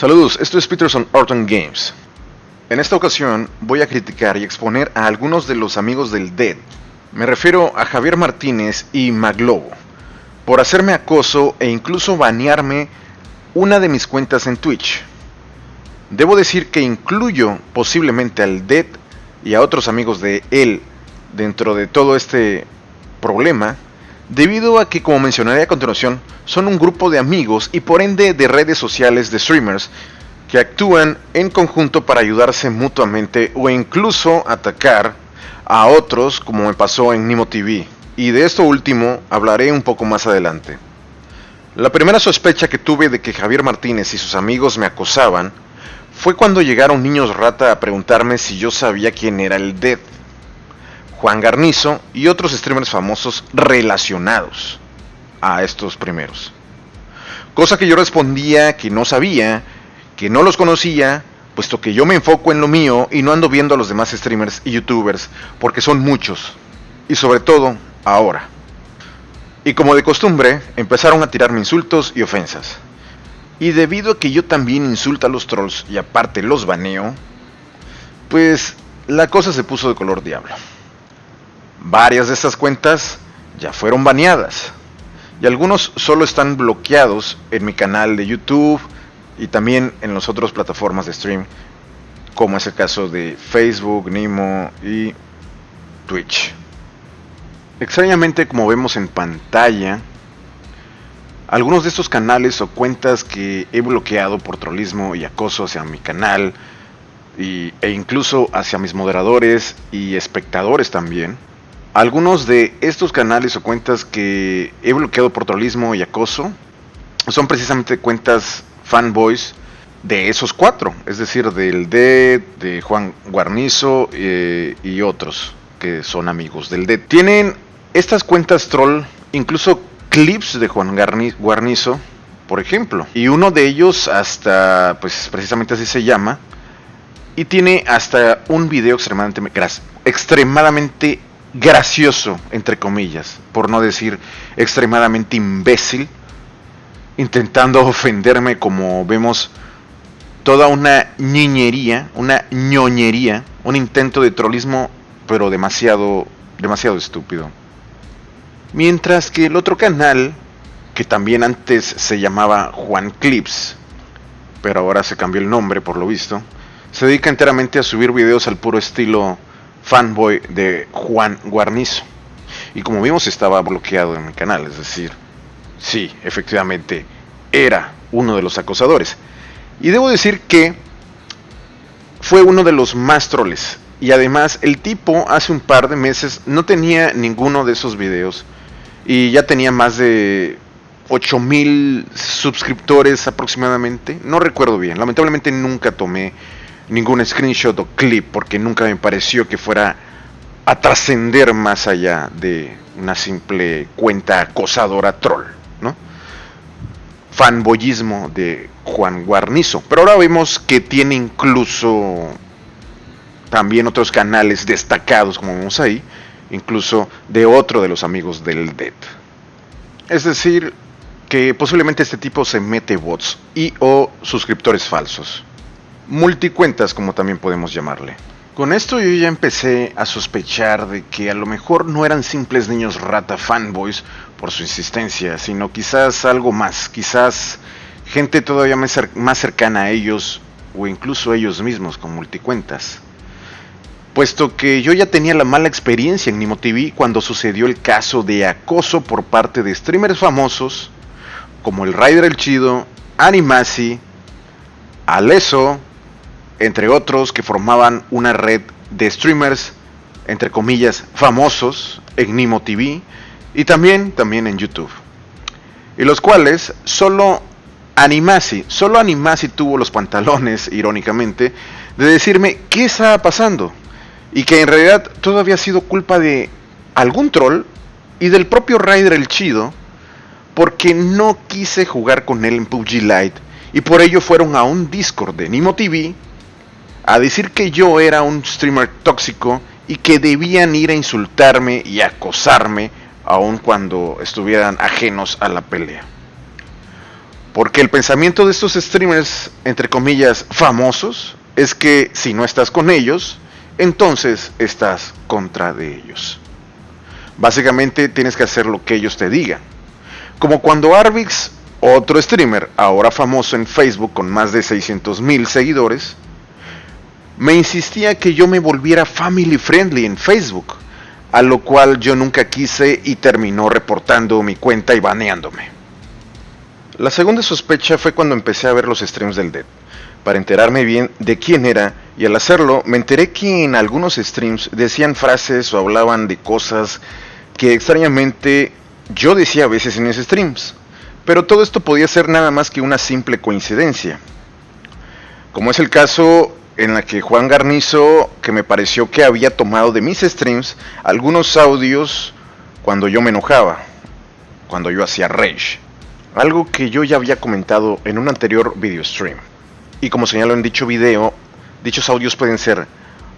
Saludos, esto es Peterson Orton Games. En esta ocasión voy a criticar y exponer a algunos de los amigos del Dead. Me refiero a Javier Martínez y Maglobo, por hacerme acoso e incluso banearme una de mis cuentas en Twitch. Debo decir que incluyo posiblemente al Dead y a otros amigos de él dentro de todo este problema, debido a que, como mencionaré a continuación, son un grupo de amigos y por ende de redes sociales de streamers que actúan en conjunto para ayudarse mutuamente o incluso atacar a otros como me pasó en Nimo TV. Y de esto último hablaré un poco más adelante. La primera sospecha que tuve de que Javier Martínez y sus amigos me acosaban fue cuando llegaron niños rata a preguntarme si yo sabía quién era el Dead, Juan Garnizo y otros streamers famosos relacionados a estos primeros. Cosa que yo respondía que no sabía, que no los conocía, puesto que yo me enfoco en lo mío y no ando viendo a los demás streamers y youtubers, porque son muchos, y sobre todo ahora. Y como de costumbre, empezaron a tirarme insultos y ofensas. Y debido a que yo también insulto a los trolls y aparte los baneo, pues la cosa se puso de color diablo. Varias de estas cuentas ya fueron baneadas y algunos solo están bloqueados en mi canal de YouTube y también en las otras plataformas de stream, como es el caso de Facebook, Nimo y Twitch. Extrañamente, como vemos en pantalla, algunos de estos canales o cuentas que he bloqueado por trollismo y acoso hacia mi canal y, e incluso hacia mis moderadores y espectadores también, algunos de estos canales o cuentas que he bloqueado por trollismo y acoso son precisamente cuentas fanboys de esos cuatro, es decir, del D, de Juan Guarnizo eh, y otros que son amigos del D. Tienen estas cuentas troll, incluso clips de Juan Guarnizo, por ejemplo, y uno de ellos hasta, pues precisamente así se llama, y tiene hasta un video extremadamente, extremadamente gracioso, entre comillas, por no decir extremadamente imbécil, intentando ofenderme como vemos toda una niñería, una ñoñería, un intento de trollismo, pero demasiado, demasiado estúpido. Mientras que el otro canal, que también antes se llamaba Juan Clips, pero ahora se cambió el nombre por lo visto, se dedica enteramente a subir videos al puro estilo fanboy de Juan Guarnizo. Y como vimos estaba bloqueado en mi canal, es decir, sí, efectivamente, era uno de los acosadores. Y debo decir que fue uno de los más troles. Y además el tipo hace un par de meses no tenía ninguno de esos videos. Y ya tenía más de 8000 suscriptores aproximadamente. No recuerdo bien. Lamentablemente nunca tomé ningún screenshot o clip porque nunca me pareció que fuera a trascender más allá de una simple cuenta acosadora troll, ¿no? Fanboyismo de Juan Guarnizo. Pero ahora vemos que tiene incluso también otros canales destacados, como vemos ahí, incluso de otro de los amigos del Dead. Es decir, que posiblemente este tipo se mete bots y o suscriptores falsos multicuentas como también podemos llamarle. Con esto yo ya empecé a sospechar de que a lo mejor no eran simples niños rata fanboys por su insistencia, sino quizás algo más, quizás gente todavía más cercana a ellos o incluso ellos mismos con multicuentas. Puesto que yo ya tenía la mala experiencia en Nimo TV cuando sucedió el caso de acoso por parte de streamers famosos como el Rider el Chido, Animasi, Aleso, entre otros que formaban una red de streamers, entre comillas, famosos en Nimo TV y también, también en YouTube. Y los cuales solo Animasi, solo Animasi tuvo los pantalones, irónicamente, de decirme qué estaba pasando. Y que en realidad todo había sido culpa de algún troll y del propio Ryder el Chido, porque no quise jugar con él en PUBG Lite y por ello fueron a un Discord de Nimo TV a decir que yo era un streamer tóxico y que debían ir a insultarme y acosarme aun cuando estuvieran ajenos a la pelea. Porque el pensamiento de estos streamers, entre comillas, famosos, es que si no estás con ellos, entonces estás contra de ellos. Básicamente tienes que hacer lo que ellos te digan. Como cuando Arvix, otro streamer, ahora famoso en Facebook con más de 600 mil seguidores, me insistía que yo me volviera family friendly en Facebook, a lo cual yo nunca quise y terminó reportando mi cuenta y baneándome. La segunda sospecha fue cuando empecé a ver los streams del Dead, para enterarme bien de quién era, y al hacerlo me enteré que en algunos streams decían frases o hablaban de cosas que extrañamente yo decía a veces en esos streams, pero todo esto podía ser nada más que una simple coincidencia. Como es el caso en la que Juan Garnizo, que me pareció que había tomado de mis streams algunos audios cuando yo me enojaba, cuando yo hacía rage. Algo que yo ya había comentado en un anterior video stream. Y como señalo en dicho video, dichos audios pueden ser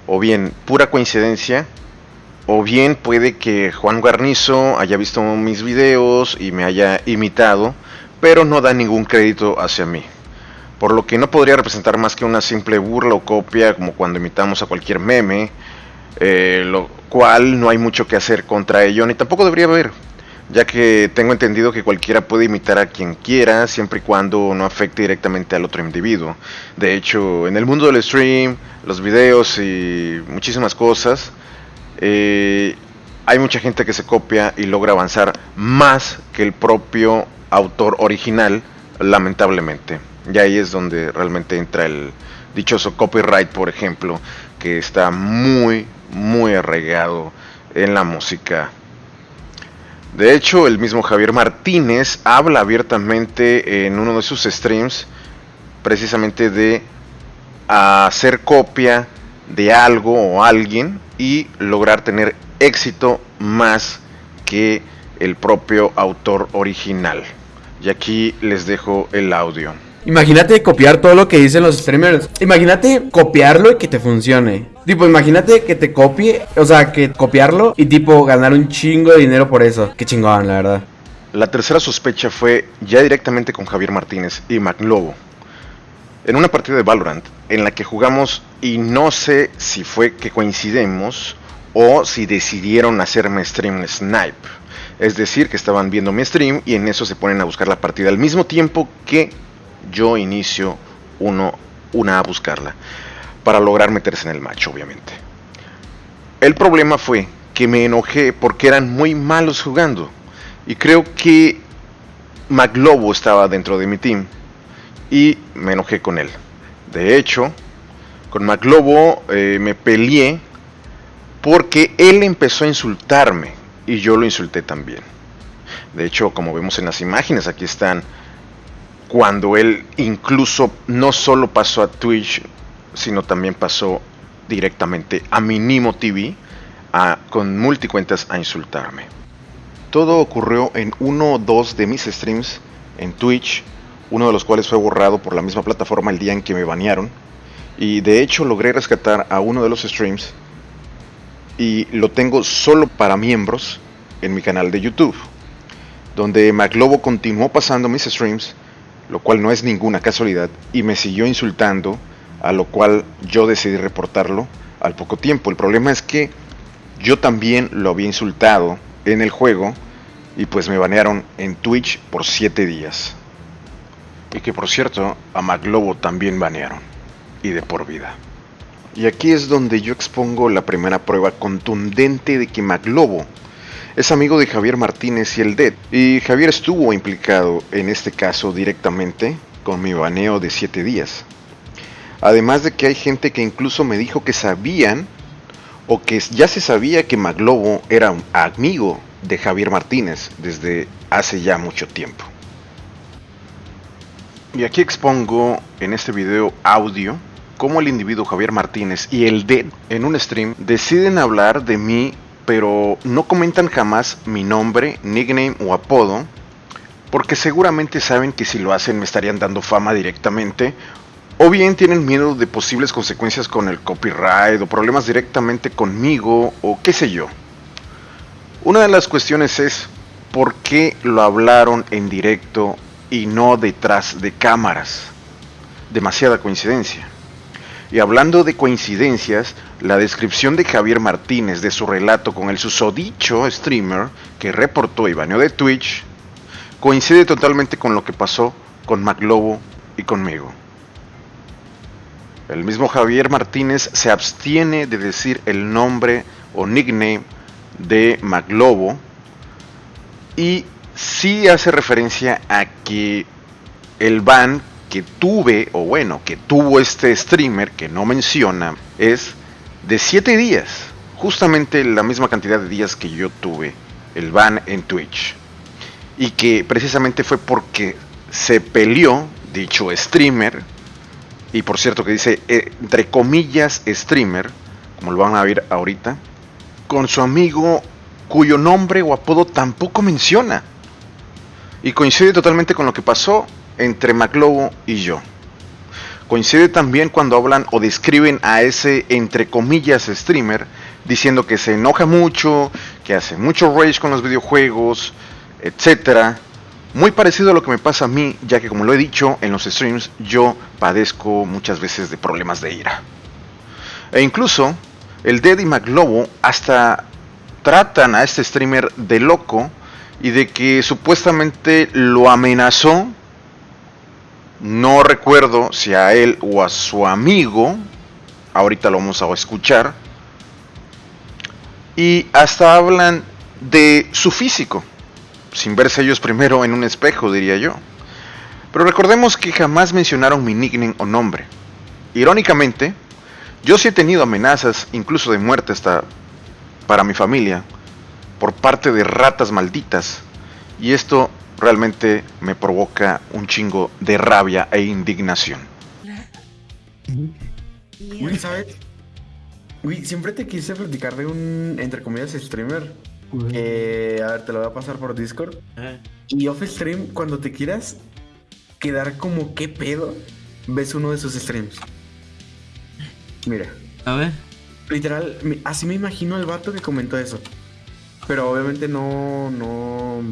o bien pura coincidencia, o bien puede que Juan Garnizo haya visto mis videos y me haya imitado, pero no da ningún crédito hacia mí por lo que no podría representar más que una simple burla o copia como cuando imitamos a cualquier meme, eh, lo cual no hay mucho que hacer contra ello, ni tampoco debería haber, ya que tengo entendido que cualquiera puede imitar a quien quiera, siempre y cuando no afecte directamente al otro individuo. De hecho, en el mundo del stream, los videos y muchísimas cosas, eh, hay mucha gente que se copia y logra avanzar más que el propio autor original, lamentablemente. Y ahí es donde realmente entra el dichoso copyright, por ejemplo, que está muy, muy arraigado en la música. De hecho, el mismo Javier Martínez habla abiertamente en uno de sus streams precisamente de hacer copia de algo o alguien y lograr tener éxito más que el propio autor original. Y aquí les dejo el audio. Imagínate copiar todo lo que dicen los streamers. Imagínate copiarlo y que te funcione. Tipo, imagínate que te copie, o sea, que copiarlo y tipo ganar un chingo de dinero por eso. Qué chingón, la verdad. La tercera sospecha fue ya directamente con Javier Martínez y McLobo. En una partida de Valorant en la que jugamos y no sé si fue que coincidimos o si decidieron hacerme stream snipe. Es decir, que estaban viendo mi stream y en eso se ponen a buscar la partida al mismo tiempo que yo inicio uno, una a buscarla para lograr meterse en el match, obviamente. El problema fue que me enojé porque eran muy malos jugando y creo que McLobo estaba dentro de mi team y me enojé con él. De hecho, con McLobo eh, me peleé porque él empezó a insultarme y yo lo insulté también. De hecho, como vemos en las imágenes, aquí están cuando él incluso no solo pasó a Twitch, sino también pasó directamente a Minimo TV a, con multicuentas a insultarme. Todo ocurrió en uno o dos de mis streams en Twitch, uno de los cuales fue borrado por la misma plataforma el día en que me banearon. Y de hecho logré rescatar a uno de los streams y lo tengo solo para miembros en mi canal de YouTube, donde McLobo continuó pasando mis streams lo cual no es ninguna casualidad, y me siguió insultando, a lo cual yo decidí reportarlo al poco tiempo. El problema es que yo también lo había insultado en el juego y pues me banearon en Twitch por 7 días. Y que por cierto, a Maglobo también banearon. Y de por vida. Y aquí es donde yo expongo la primera prueba contundente de que Maglobo es amigo de Javier Martínez y el DED, y Javier estuvo implicado en este caso directamente con mi baneo de 7 días. Además de que hay gente que incluso me dijo que sabían o que ya se sabía que Maglobo era un amigo de Javier Martínez desde hace ya mucho tiempo. Y aquí expongo en este video audio cómo el individuo Javier Martínez y el DED en un stream deciden hablar de mí pero no comentan jamás mi nombre, nickname o apodo, porque seguramente saben que si lo hacen me estarían dando fama directamente, o bien tienen miedo de posibles consecuencias con el copyright o problemas directamente conmigo o qué sé yo. Una de las cuestiones es por qué lo hablaron en directo y no detrás de cámaras. Demasiada coincidencia. Y hablando de coincidencias, la descripción de Javier Martínez de su relato con el susodicho streamer que reportó y baneó de Twitch coincide totalmente con lo que pasó con McLobo y conmigo. El mismo Javier Martínez se abstiene de decir el nombre o nickname de McLobo y sí hace referencia a que el ban que tuve, o bueno, que tuvo este streamer que no menciona, es de 7 días. Justamente la misma cantidad de días que yo tuve el ban en Twitch. Y que precisamente fue porque se peleó dicho streamer. Y por cierto que dice eh, entre comillas streamer, como lo van a ver ahorita, con su amigo cuyo nombre o apodo tampoco menciona. Y coincide totalmente con lo que pasó entre McLobo y yo. Coincide también cuando hablan o describen a ese entre comillas streamer diciendo que se enoja mucho, que hace mucho rage con los videojuegos, etcétera. Muy parecido a lo que me pasa a mí, ya que como lo he dicho en los streams, yo padezco muchas veces de problemas de ira. E incluso el Dead y McLobo hasta tratan a este streamer de loco y de que supuestamente lo amenazó no recuerdo si a él o a su amigo. Ahorita lo vamos a escuchar. Y hasta hablan de su físico. Sin verse ellos primero en un espejo, diría yo. Pero recordemos que jamás mencionaron mi nickname o nombre. Irónicamente, yo sí he tenido amenazas, incluso de muerte hasta para mi familia, por parte de ratas malditas. Y esto realmente me provoca un chingo de rabia e indignación. Uy, ¿sabes? Uy, siempre te quise platicar de un, entre comillas, streamer. Que, a ver, te lo voy a pasar por Discord. Y off stream, cuando te quieras quedar como qué pedo, ves uno de sus streams. Mira. A ver. Literal, así me imagino el vato que comentó eso. Pero obviamente no, no,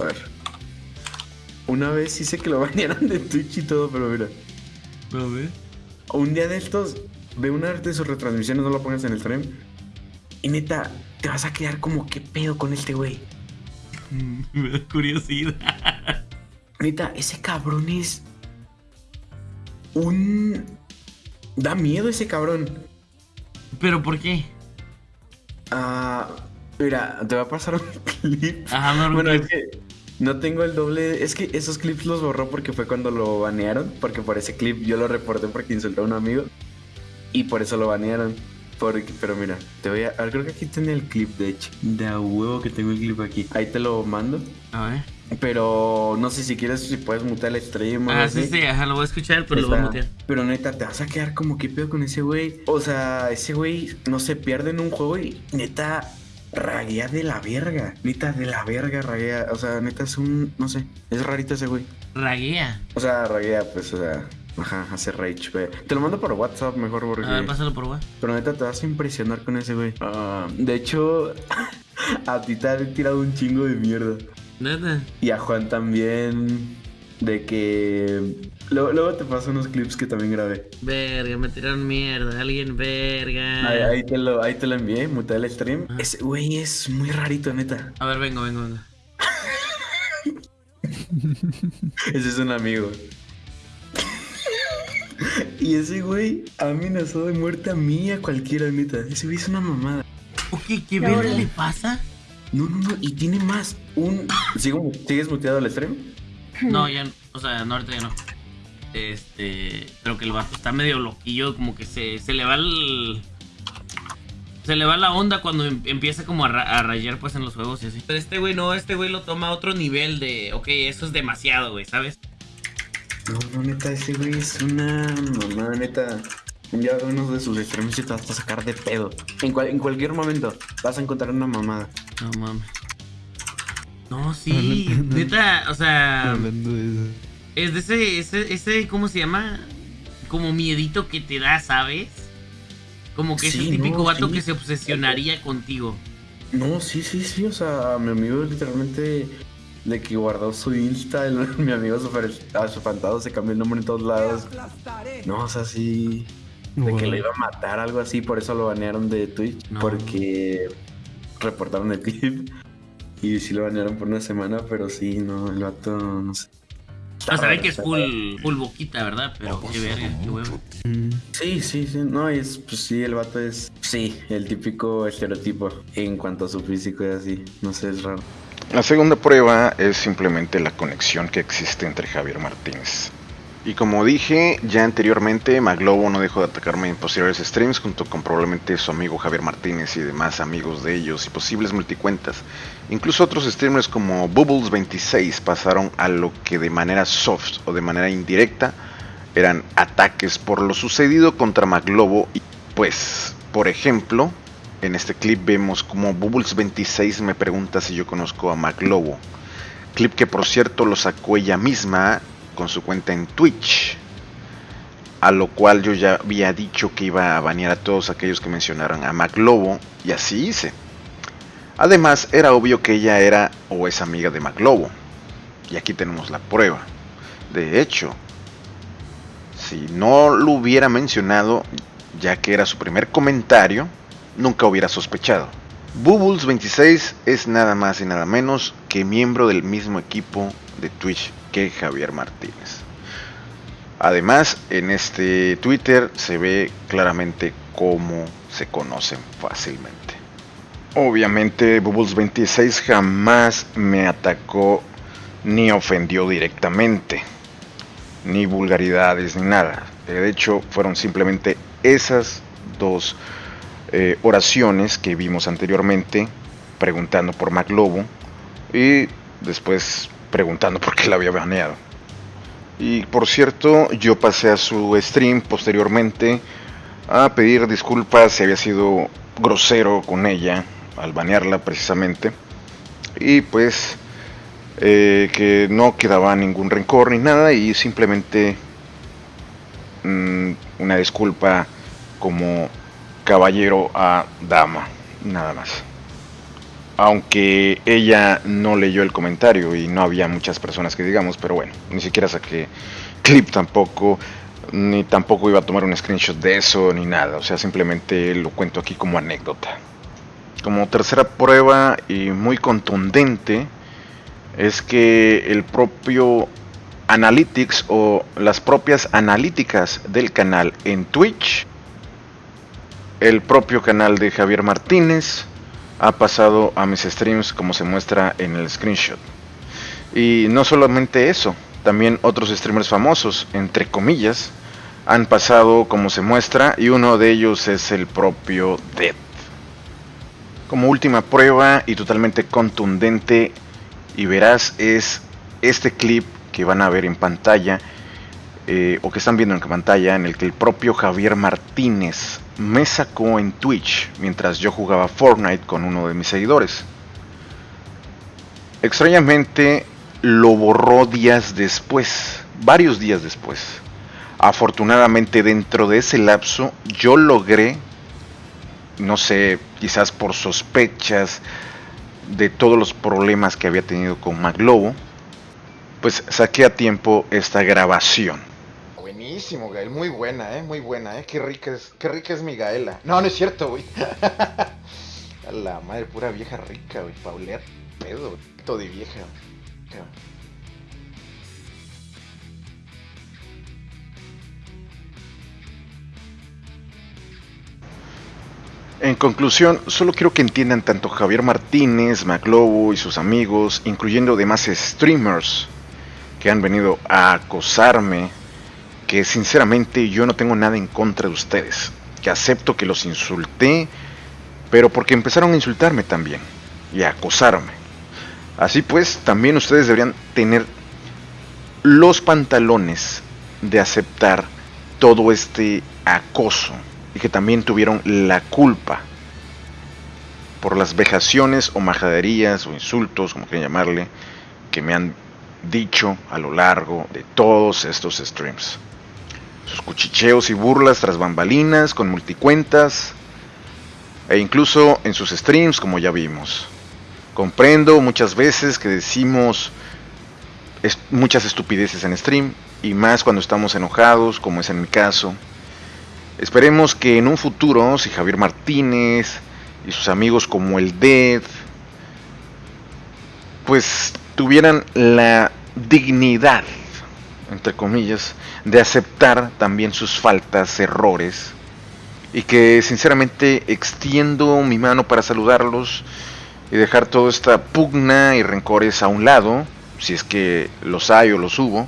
a ver. Una vez hice que lo bañaran de Twitch y todo, pero mira. A ver. Un día de estos, ve una de sus retransmisiones, no lo pongas en el stream. Y neta, te vas a quedar como, ¿qué pedo con este güey? Me da curiosidad. Neta, ese cabrón es. Un. Da miedo ese cabrón. ¿Pero por qué? Ah. Mira, te va a pasar un clip. Ajá, no, bueno, es que no tengo el doble. Es que esos clips los borró porque fue cuando lo banearon. Porque por ese clip yo lo reporté porque insultó a un amigo. Y por eso lo banearon. pero mira, te voy a. a ver, creo que aquí tiene el clip, de hecho. De huevo que tengo el clip aquí. Ahí te lo mando. A ver. Pero no sé si quieres, si puedes mutear el stream. Ah, sí, sí, ajá, lo voy a escuchar, pero lo voy a mutear. Pero neta, te vas a quedar como que pedo con ese güey. O sea, ese güey no se pierde en un juego y neta raguea de la verga. Neta, de la verga raguea. O sea, neta es un. No sé. Es rarito ese güey. Raguea. O sea, raguea, pues, o sea. Ajá, hace rage, güey. Te lo mando por WhatsApp mejor porque. A ver, pásalo por WhatsApp. Pero neta, te vas a impresionar con ese güey. Ah, de hecho, a ti te han tirado un chingo de mierda. Neta. Y a Juan también. De que Luego, te paso unos clips que también grabé. Verga, me tiraron mierda. Alguien, verga. Ahí, te, lo, ahí te lo envié, muté el stream. Ese güey es muy rarito, neta. A ver, vengo, vengo, vengo. ese es un amigo. y ese güey amenazó de muerte a mí y a cualquiera, neta. Ese güey es una mamada. Ok, ¿qué verga le pasa? No, no, no. Y tiene más. Un. ¿Sigues muteado el stream? No, ya. O sea, no, ahorita ya no. Este, creo que el vato está medio loquillo, como que se, se le va el... Se le va la onda cuando em, empieza como a, rayar pues en los juegos y así. Pero este güey no, este güey lo toma a otro nivel de, ok, eso es demasiado, güey, ¿sabes? No, no, neta, ese güey es una mamá, neta. Ya uno de sus extremos y te vas a sacar de pedo. En, en cualquier momento vas a encontrar una mamada. No mames. No, sí, neta, o sea... Hablando de eso. Es de ese, ese, ese, ¿cómo se llama? Como miedito que te da, ¿sabes? Como que es el típico vato que se obsesionaría contigo. No, sí, sí, sí, o sea, mi amigo literalmente de que guardó su Insta, el- mi amigo super espantado se cambió el nombre en todos lados. No, o sea, sí. De que lo iba a matar, algo así, por eso lo banearon de Twitch. No. Porque reportaron el clip. Y sí lo banearon por una semana, pero sí, no, el vato, no sé. O sea, se ve que es full, full boquita, ¿verdad? Pero qué verga, qué huevo. Sí, sí, sí, no, es, pues sí, el vato es, sí, el típico estereotipo en cuanto a su físico y así, no sé, es raro. La segunda prueba es simplemente la conexión que existe entre Javier Martínez. Y como dije ya anteriormente, Maglobo no dejó de atacarme en posteriores streams junto con probablemente su amigo Javier Martínez y demás amigos de ellos y posibles multicuentas. Incluso otros streamers como Bubbles26 pasaron a lo que de manera soft o de manera indirecta eran ataques por lo sucedido contra Maglobo. Y pues, por ejemplo, en este clip vemos como Bubbles26 me pregunta si yo conozco a Maglobo. Clip que por cierto lo sacó ella misma con su cuenta en Twitch. A lo cual yo ya había dicho que iba a banear a todos aquellos que mencionaran a Maglobo. Y así hice. Además, era obvio que ella era o es amiga de Maglobo. Y aquí tenemos la prueba. De hecho, si no lo hubiera mencionado, ya que era su primer comentario, nunca hubiera sospechado. Bubbles26 es nada más y nada menos que miembro del mismo equipo de Twitch que Javier Martínez. Además, en este Twitter se ve claramente cómo se conocen fácilmente. Obviamente, Bubbles26 jamás me atacó ni ofendió directamente, ni vulgaridades ni nada. De hecho, fueron simplemente esas dos eh, oraciones que vimos anteriormente, preguntando por MacLobo y después preguntando por qué la había baneado. Y por cierto, yo pasé a su stream posteriormente a pedir disculpas si había sido grosero con ella al banearla precisamente. Y pues eh, que no quedaba ningún rencor ni nada y simplemente mm, una disculpa como caballero a dama, nada más. Aunque ella no leyó el comentario y no había muchas personas que digamos, pero bueno, ni siquiera saqué clip tampoco, ni tampoco iba a tomar un screenshot de eso, ni nada. O sea, simplemente lo cuento aquí como anécdota. Como tercera prueba y muy contundente, es que el propio Analytics o las propias analíticas del canal en Twitch, el propio canal de Javier Martínez, ha pasado a mis streams como se muestra en el screenshot. Y no solamente eso, también otros streamers famosos, entre comillas, han pasado como se muestra y uno de ellos es el propio Dead. Como última prueba y totalmente contundente y verás es este clip que van a ver en pantalla eh, o que están viendo en pantalla en el que el propio Javier Martínez me sacó en Twitch mientras yo jugaba Fortnite con uno de mis seguidores. Extrañamente lo borró días después, varios días después. Afortunadamente dentro de ese lapso yo logré, no sé, quizás por sospechas de todos los problemas que había tenido con Maglobo, pues saqué a tiempo esta grabación. Buenísimo, Gael, muy buena, eh, muy buena, eh. Qué rica es, qué rica es mi Gaela. No, no es cierto, güey. A la madre, pura vieja rica, güey. Paulear pedo, todo de vieja. En conclusión, solo quiero que entiendan tanto Javier Martínez, Maclobo y sus amigos, incluyendo demás streamers que han venido a acosarme, que sinceramente yo no tengo nada en contra de ustedes, que acepto que los insulté, pero porque empezaron a insultarme también y a acosarme. Así pues, también ustedes deberían tener los pantalones de aceptar todo este acoso y que también tuvieron la culpa por las vejaciones o majaderías o insultos, como quieran llamarle, que me han dicho a lo largo de todos estos streams. Sus cuchicheos y burlas tras bambalinas, con multicuentas, e incluso en sus streams, como ya vimos. Comprendo muchas veces que decimos muchas estupideces en stream y más cuando estamos enojados, como es en mi caso. Esperemos que en un futuro, si Javier Martínez y sus amigos como el Dead, pues tuvieran la dignidad, entre comillas, de aceptar también sus faltas, errores, y que sinceramente extiendo mi mano para saludarlos y dejar toda esta pugna y rencores a un lado, si es que los hay o los hubo.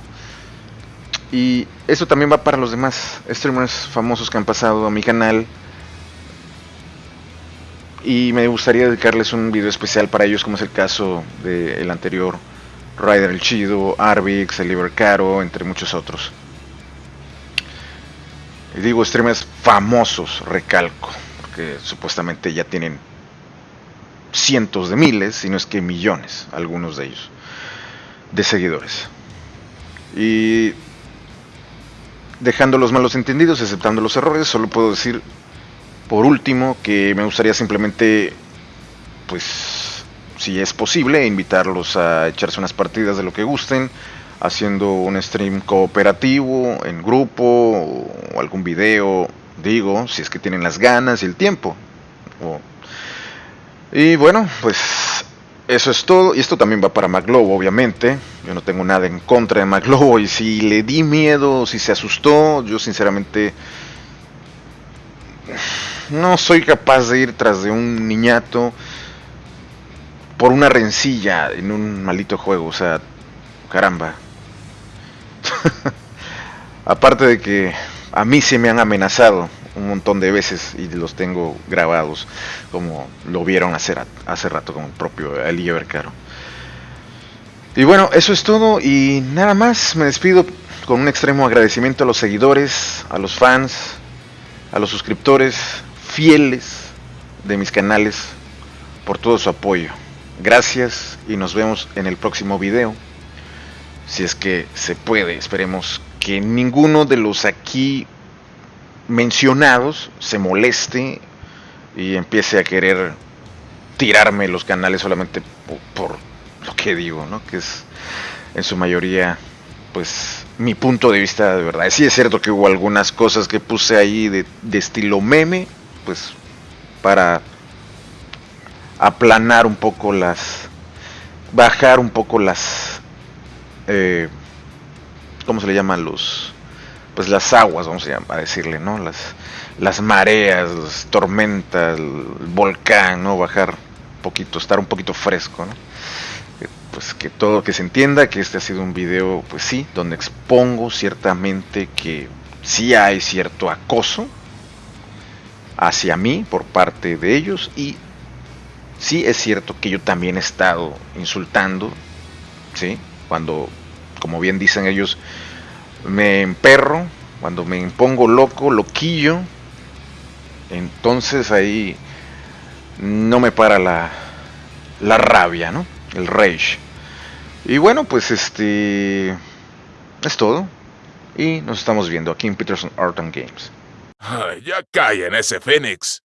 Y eso también va para los demás streamers famosos que han pasado a mi canal. Y me gustaría dedicarles un video especial para ellos, como es el caso del anterior Ryder el Chido, Arvix, el Caro, entre muchos otros. Y digo streamers famosos, recalco, porque supuestamente ya tienen cientos de miles, si no es que millones, algunos de ellos, de seguidores. Y dejando los malos entendidos, aceptando los errores, solo puedo decir, por último, que me gustaría simplemente, pues, si es posible, invitarlos a echarse unas partidas de lo que gusten, haciendo un stream cooperativo, en grupo, o algún video, digo, si es que tienen las ganas y el tiempo. Y bueno, pues eso es todo. Y esto también va para Maglobo, obviamente. Yo no tengo nada en contra de Maglobo. Y si le di miedo, si se asustó, yo sinceramente no soy capaz de ir tras de un niñato por una rencilla en un maldito juego. O sea, caramba. Aparte de que a mí se me han amenazado un montón de veces y los tengo grabados, como lo vieron hace, hace rato con el propio Eli Caro. Y bueno, eso es todo y nada más, me despido con un extremo agradecimiento a los seguidores, a los fans, a los suscriptores fieles de mis canales por todo su apoyo. Gracias y nos vemos en el próximo video. Si es que se puede, esperemos que ninguno de los aquí mencionados se moleste y empiece a querer tirarme los canales solamente po- por, lo que digo, ¿no? Que es en su mayoría, pues, mi punto de vista de verdad. Sí es cierto que hubo algunas cosas que puse ahí de, de estilo meme, pues, para aplanar un poco las, bajar un poco las, eh, ¿cómo se le llaman los? pues las aguas, vamos a decirle, ¿no? Las, las mareas, las tormentas, el volcán, ¿no? Bajar un poquito, estar un poquito fresco, ¿no? Que, Pues que todo, que se entienda que este ha sido un video, pues sí, donde expongo ciertamente que sí hay cierto acoso hacia mí por parte de ellos y sí es cierto que yo también he estado insultando, ¿sí? Cuando, como bien dicen ellos, me emperro, cuando me impongo loco, loquillo, entonces ahí no me para la, la rabia, ¿no? El rage. Y bueno, pues este es todo. Y nos estamos viendo aquí en Peterson Art and Games. Ya callen ese Fénix.